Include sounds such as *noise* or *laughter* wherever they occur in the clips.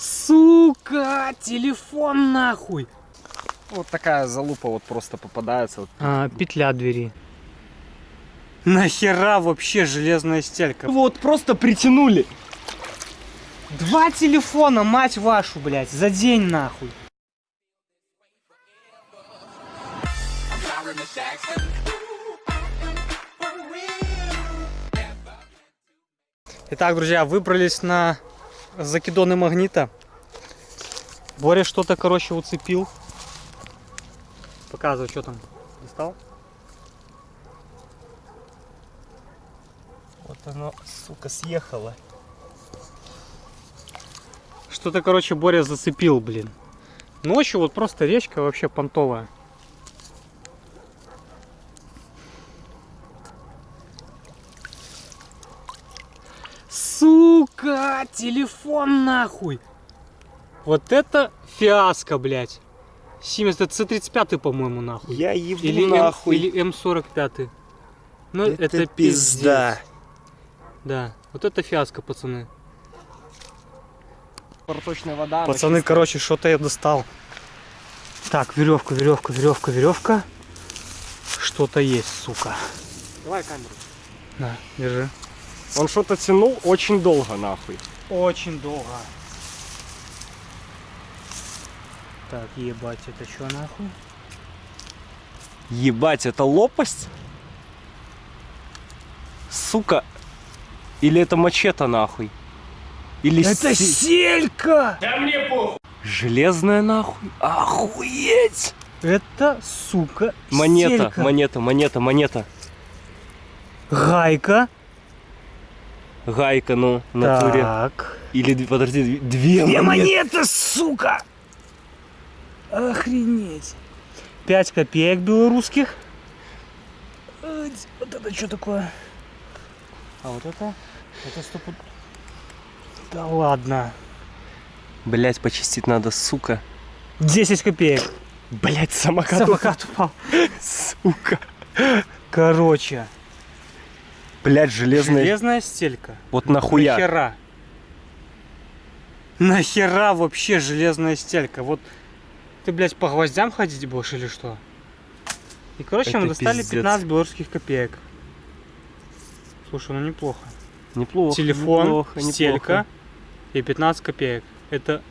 Сука, телефон нахуй. Вот такая залупа вот просто попадается. А, петля двери. Нахера вообще железная стелька? Вот просто притянули. Два телефона, мать вашу, блядь, за день нахуй. Итак, друзья, выбрались на закидоны магнита. Боря что-то, короче, уцепил. Показывай, что там. Достал? Вот оно, сука, съехало. Что-то, короче, Боря зацепил, блин. Ночью вот просто речка вообще понтовая. Сука, телефон нахуй. Вот это фиаско, блядь. Siemens, это C35, по-моему, нахуй. Я ебу Или, М- нахуй. или М45. Ну, это, это, пизда. пиздец. Да, вот это фиаско, пацаны. Проточная вода. Пацаны, чистая. короче, что-то я достал. Так, веревка, веревка, веревка, веревка. Что-то есть, сука. Давай камеру. На, держи. Он что-то тянул очень долго, нахуй. Очень долго. Так, ебать, это что нахуй? Ебать, это лопасть? Сука. Или это мачете, нахуй? Или Это се- селька! Железная, нахуй? Охуеть! Это, сука, Монета, селька. монета, монета, монета. Гайка. Гайка, ну, в натуре. Так. Или, подожди, две, две монеты. монеты, сука! Охренеть. 5 копеек белорусских. Вот это что такое? А вот это? Это стопу... Да ладно. Блять, почистить надо, сука. 10 копеек. Блять, самокат. Самокат упал. *laughs* Сука. Короче. Блять, железная. Железная стелька. Вот нахуя. Нахера? Нахера вообще железная стелька? Вот ты, блядь, по гвоздям ходить будешь или что? И, короче, мы Это достали пиздец. 15 белорусских копеек. Слушай, ну неплохо. Неплохо. Телефон, неплохо, стелька неплохо. и 15 копеек. Это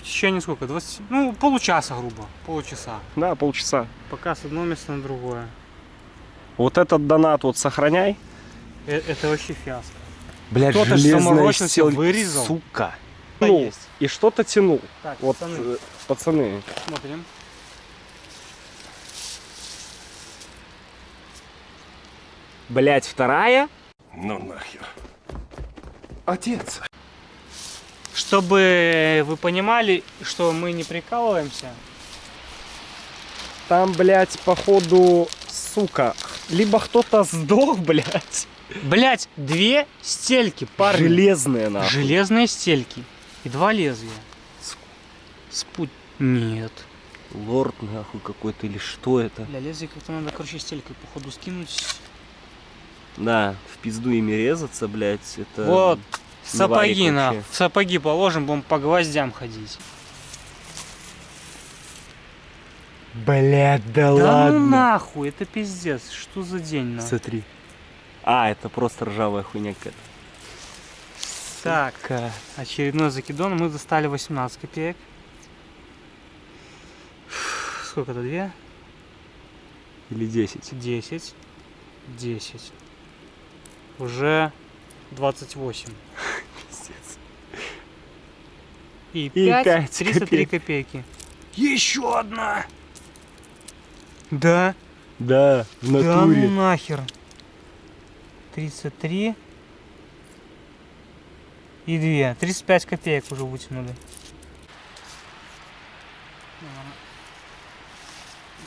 в течение сколько? 20... Ну, получаса, грубо. Полчаса. Да, полчаса. Пока с одного места на другое. Вот этот донат вот сохраняй. Э- Это вообще фиаско. Блять, Кто-то стелька, вырезал. Сука. Ну, есть. и что-то тянул. Так, Вот, пацаны, э, пацаны. смотрим. Блять, вторая? Ну нахер. Отец. Чтобы вы понимали, что мы не прикалываемся, Там, блять, походу, сука. Либо кто-то сдох, блять. Блять, две стельки, парни. Железная, нахуй. Железные стельки. И два лезвия. Спут. Нет. Лорд, нахуй, какой-то, или что это? Бля, лезвие как-то надо, короче, стелькой, походу, скинуть. Да, в пизду ими резаться, блять, это... вот, сапоги на. В сапоги положим, будем по гвоздям ходить. Блять, да, Да ну нахуй, это пиздец. Что за день, нахуй? Смотри. А, это просто ржавая хуйня какая-то. Так, Сука. очередной закидон. Мы достали 18 копеек. Сколько это? Две? Или 10. 10. 10. Уже 28. Пиздец. И, И 5, пять 303 копейки. Еще одна! Да? Да, в Да ну натуре. нахер. 33 и 2. 35 копеек уже вытянули.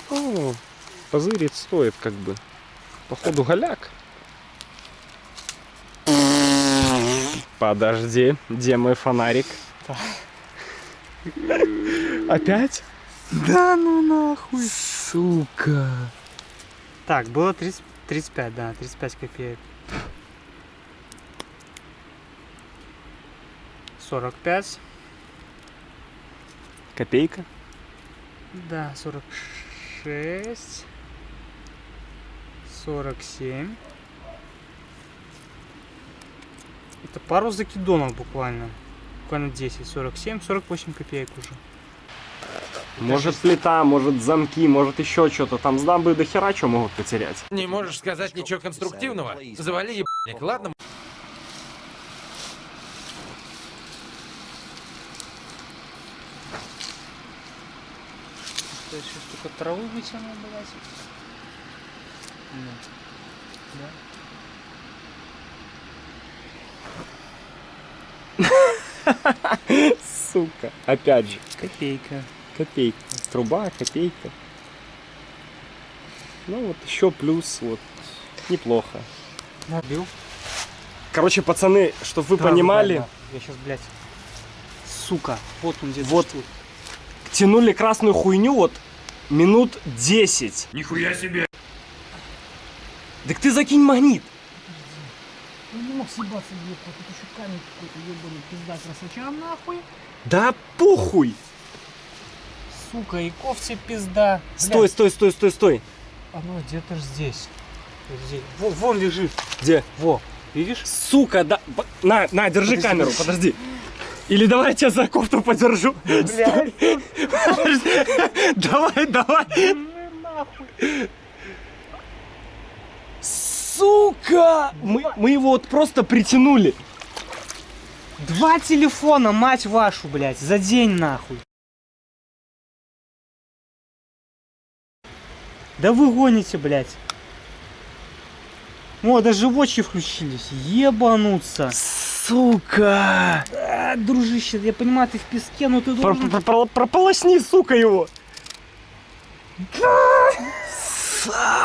Ну, позырить стоит как бы. Походу голяк. Подожди, где мой фонарик? Опять? Да ну нахуй. Сука. Так, было 30, 35, да, 35 копеек. 45. Копейка. Да, 46. 47. Это пару закидонов буквально. Буквально 10, 47, 48 копеек уже. Может плита, может замки, может еще что-то. Там с дамбы до хера что могут потерять. Не можешь сказать ничего конструктивного? Завали ебаник, ладно? Что еще только траву вытянул, блядь. Да. Да. *laughs* Сука. Опять же. Копейка. Копейка. Труба, копейка. Ну вот еще плюс, вот. Неплохо. Набил. Короче, пацаны, чтобы вы Да, понимали, да. Я сейчас, блядь. Сука. Вот он где Вот. тянули красную хуйню вот минут 10. Нихуя себе! Так ты закинь магнит. Я не мог съебаться, блядь, вот тут еще камень какой-то ебаный, пизда красоча нахуй. Да похуй. Сука, и ковцы пизда. Стой, стой, стой, стой, стой. Оно где-то ж здесь. Здесь. Во, вон лежит. Где? Во. Видишь? Сука, да. На, на, держи Подожди. камеру, подожди. Или давай я тебя за кофту подержу. Блядь. Давай, давай. нахуй. Сука! Мы, мы его вот просто притянули. Два телефона, мать вашу, блядь, за день нахуй. Да вы гоните, блядь. О, даже вочи включились. Ебануться. Сука! А, дружище, я понимаю, ты в песке, но ты Про- должен... про- про- Прополосни, сука, его.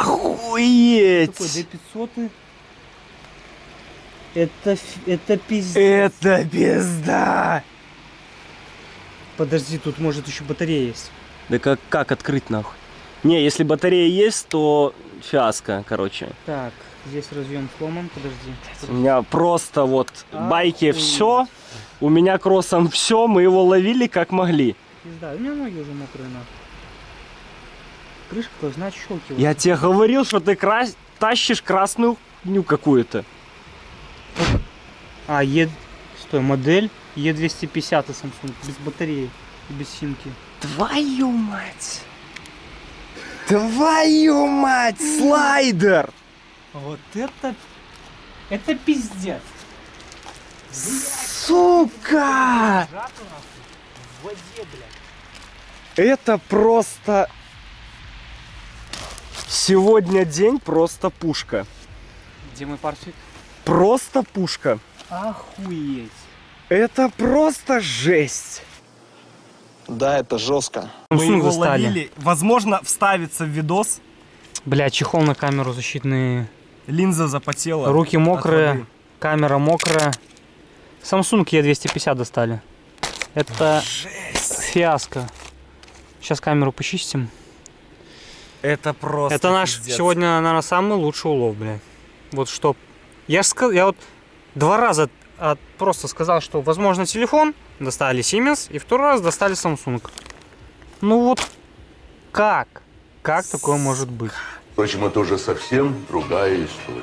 Охуеть! Такой D500. Это, это пиздец. Это пизда! Подожди, тут может еще батарея есть. Да как, как открыть нахуй? Не, если батарея есть, то фиаско, короче. Так, здесь разъем сломан, подожди. У меня просто вот А, байки все, у меня кроссом все, мы его ловили как могли. Пизда, у меня ноги уже мокрые нахуй. Крышка должна щелкивать. Я тебе говорил, что ты крас- тащишь красную хуйню какую-то. А, Е... Стой, модель Е250 Samsung, без батареи и без симки. Твою мать! Твою мать! Слайдер! Вот это... Это пиздец. Сука! Это просто... Сегодня день просто пушка. Где мой парфик? Просто пушка. Охуеть. Это просто жесть. Да, это жестко. Мы Samsung его достали. ловили. Возможно, вставится в видос. Бля, чехол на камеру защитный. Линза запотела. Руки мокрые, камера мокрая. Samsung E250 достали. Это фиаско. Сейчас камеру почистим. Это просто Это наш пиздец. сегодня, наверное, самый лучший улов, блядь. Вот что. Я, ж ска- я вот два раза просто сказал, что возможно телефон, достали Siemens, и второй раз достали Samsung. Ну вот как? Как такое может быть? Впрочем, это уже совсем другая история.